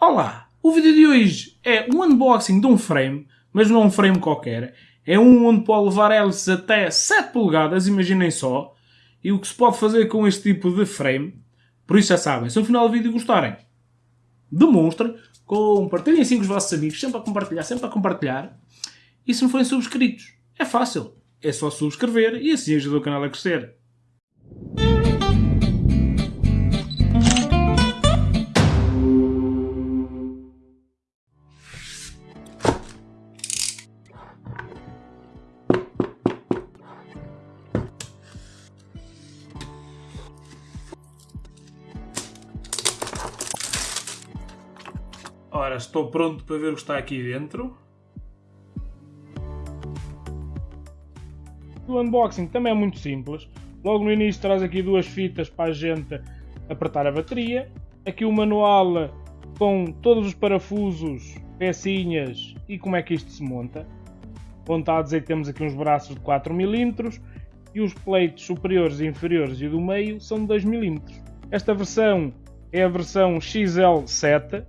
Olá! O vídeo de hoje é um unboxing de um frame, mas não um frame qualquer. É um onde pode levar hélices até 7 polegadas, imaginem só. E o que se pode fazer com este tipo de frame. Por isso já sabem, se no final do vídeo gostarem, demonstrem, compartilhem assim com os vossos amigos, sempre a compartilhar, sempre a compartilhar. E se não forem subscritos, é fácil. É só subscrever e assim ajuda o canal a crescer. Ora, estou pronto para ver o que está aqui dentro. O unboxing também é muito simples. Logo no início traz aqui duas fitas para a gente apertar a bateria. Aqui o manual com todos os parafusos, pecinhas e como é que isto se monta. Onde está a dizer que temos aqui uns braços de 4mm e os pleitos superiores inferiores e do meio são de 2mm. Esta versão é a versão XL7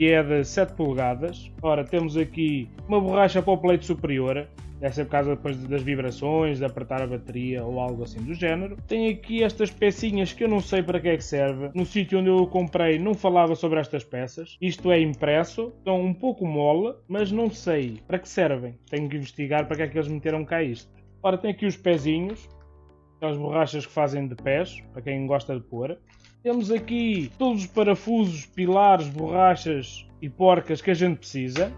que é de 7 polegadas. Ora, temos aqui uma borracha para o pleito superior, deve ser por causa depois das vibrações, de apertar a bateria ou algo assim do género. Tem aqui estas pecinhas que eu não sei para que é que serve. No sítio onde eu comprei não falava sobre estas peças. Isto é impresso, estão um pouco mole, mas não sei para que servem. Tenho que investigar para que é que eles meteram cá isto. Ora, tem aqui os pezinhos, aquelas borrachas que fazem de pés, para quem gosta de pôr. Temos aqui todos os parafusos, pilares, borrachas e porcas que a gente precisa.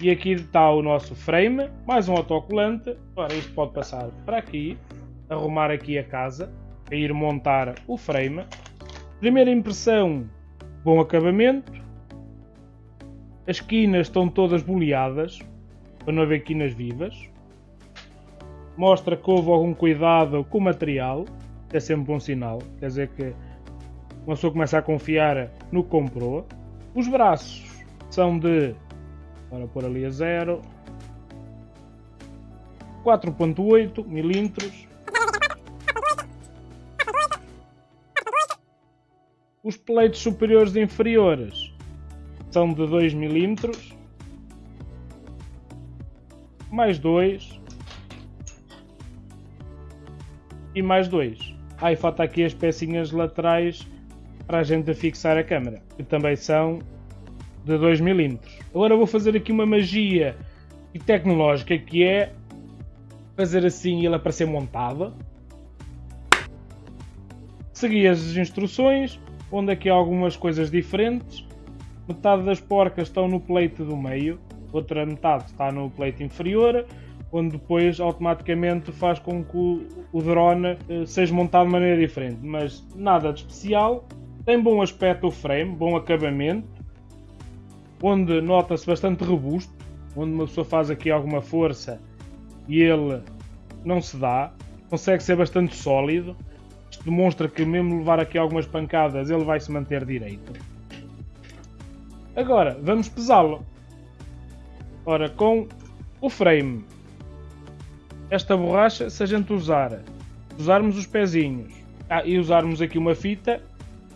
E aqui está o nosso frame, mais um autocolante. Ora, isto pode passar para aqui, arrumar aqui a casa, para ir montar o frame. Primeira impressão, bom acabamento. As quinas estão todas boleadas, para não haver quinas vivas. Mostra que houve algum cuidado com o material, é sempre um bom sinal. Quer dizer que uma pessoa começa a confiar no que comprou. Os braços são de, para pôr ali a zero, 4.8 milímetros. Os pleitos superiores e inferiores são de 2 milímetros, mais 2 e mais 2. Ah, e falta aqui as pecinhas laterais para a gente fixar a câmera, que também são de 2mm. Agora vou fazer aqui uma magia tecnológica que é fazer assim ele aparecer montado. Segui as instruções, onde aqui há algumas coisas diferentes. Metade das porcas estão no pleito do meio, outra metade está no pleito inferior, onde depois automaticamente faz com que o, drone eh, seja montado de maneira diferente. Mas nada de especial, tem bom aspecto o frame, bom acabamento, onde nota-se bastante robusto, onde uma pessoa faz aqui alguma força e ele não se dá, consegue ser bastante sólido. Isto demonstra que mesmo levar aqui algumas pancadas ele vai se manter direito. Agora, vamos pesá-lo. Ora, com o frame, esta borracha, se a gente usar, usarmos os pezinhos ah, e usarmos aqui uma fita,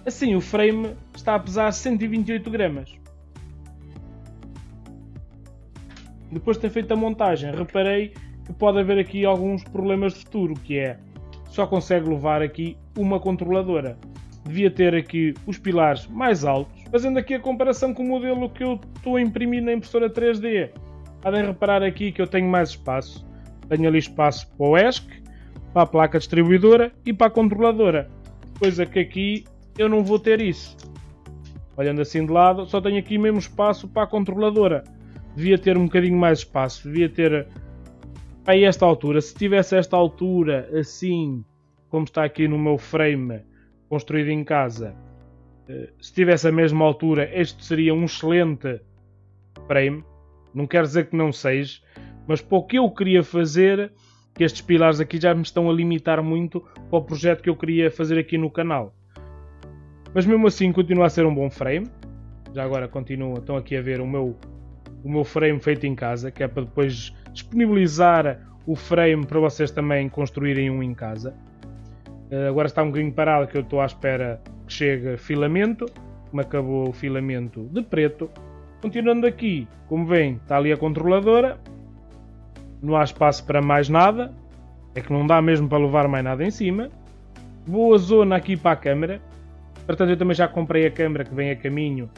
Assim, o frame está a pesar 128 gramas. Depois de ter feito a montagem, reparei que pode haver aqui alguns problemas de futuro, que é só consegue levar aqui uma controladora. Devia ter aqui os pilares mais altos. Fazendo aqui a comparação com o modelo que eu estou a imprimir na impressora 3D, podem reparar aqui que eu tenho mais espaço. Tenho ali espaço para o ESC, para a placa distribuidora e para a controladora. Coisa que aqui eu não vou ter isso. Olhando assim de lado, só tenho aqui mesmo espaço para a controladora. Devia ter um bocadinho mais espaço, devia ter a esta altura. Se tivesse esta altura assim, como está aqui no meu frame construído em casa, eh, se tivesse a mesma altura, este seria um excelente frame. Não quero dizer que não seja, mas para o que eu queria fazer, que estes pilares aqui já me estão a limitar muito para o projeto que eu queria fazer aqui no canal. Mas mesmo assim continua a ser um bom frame. Já agora continua, estão aqui a ver o meu, o meu frame feito em casa, que é para depois disponibilizar o frame para vocês também construírem um em casa. Uh, agora está um bocadinho parado que eu estou à espera que chegue filamento, me acabou o filamento de preto. Continuando aqui, como vem, está ali a controladora. Não há espaço para mais nada. É que não dá mesmo para levar mais nada em cima. Boa zona aqui para a câmera. Portanto, eu também já comprei a câmera que vem a caminho.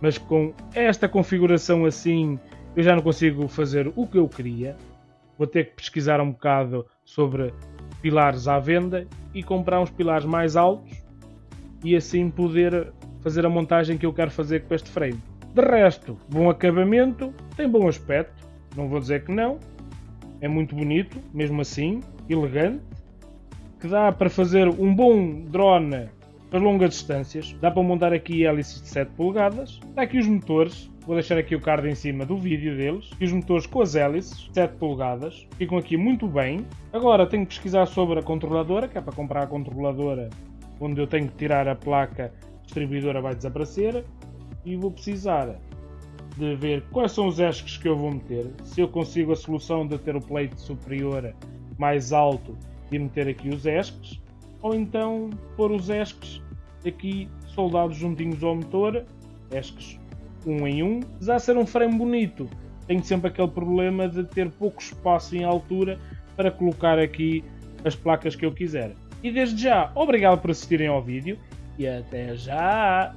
Mas com esta configuração assim, eu já não consigo fazer o que eu queria. Vou ter que pesquisar um bocado sobre pilares à venda e comprar uns pilares mais altos e assim poder fazer a montagem que eu quero fazer com este frame. De resto, bom acabamento, tem bom aspecto, não vou dizer que não, é muito bonito, mesmo assim, elegante, que dá para fazer um bom drone para longas distâncias, dá para montar aqui hélices de 7 polegadas, dá aqui os motores, Vou deixar aqui o card em cima do vídeo deles. E os motores com as hélices, 7 polegadas. Ficam aqui muito bem. Agora tenho que pesquisar sobre a controladora, que é para comprar a controladora onde eu tenho que tirar a placa distribuidora vai desaparecer. E vou precisar de ver quais são os esques que eu vou meter. Se eu consigo a solução de ter o plate superior mais alto e meter aqui os esques. Ou então pôr os esques aqui soldados juntinhos ao motor. Esques um em um. Apesar de ser um frame bonito, tenho sempre aquele problema de ter pouco espaço em altura para colocar aqui as placas que eu quiser. E desde já, obrigado por assistirem ao vídeo e até já!